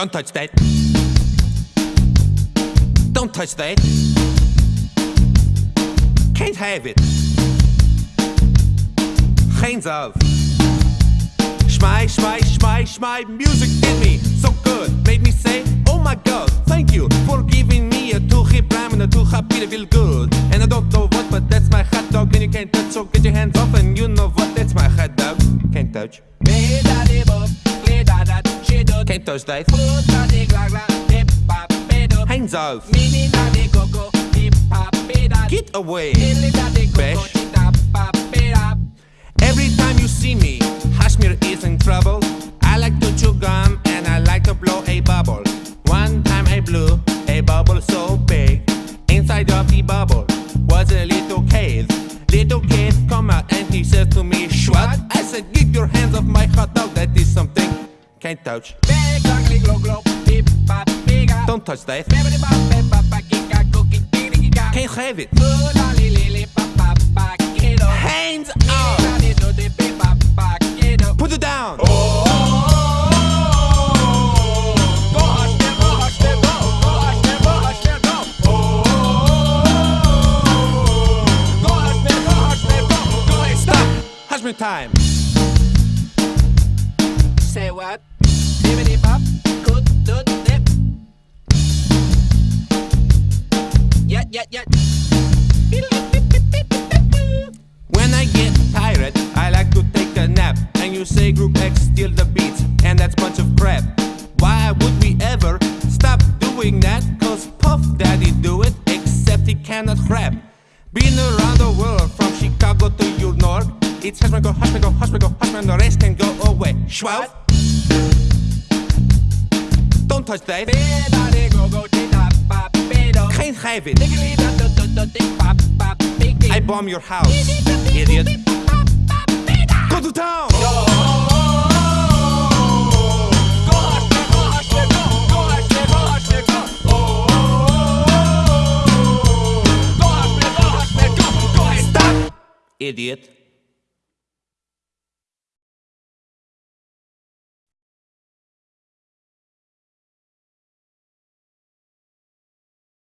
Don't touch that. Don't touch that. Can't have it. Hands off. Schmei, schmei, schmei, schmei. Music did me so good. Made me say, oh my god, thank you for giving me a two hip rhyme and a hop beat. I feel good. And I don't know what, but that's my hot dog. And you can't touch, so get your hands off. And you know what, that's my hot dog. Can't touch. Touch that. Hands off. Get away. Bash. Every time you see me, Hashmir is in trouble. I like to chew gum and I like to blow a bubble. One time I blew a bubble so big. Inside of the bubble was a little cave. Little kid come out and he says to me, What? I said, Get your hands off my hot dog. That is something can't touch. Don't touch that. Can't have it. Hands up. Put it down. Stop. Time. Say what? When I get tired, I like to take a nap. And you say Group X steal the beats, and that's bunch of crap. Why would we ever stop doing that? Cause Puff Daddy do it, except he cannot rap. Been around the world from Chicago to your north. It's Hushman go, Hushman go, Hushman go, Hushman, the rest can go away. Schwab. Don't touch that. Bibbidi go go I bomb your house, idiot. Go to town. Stop, idiot.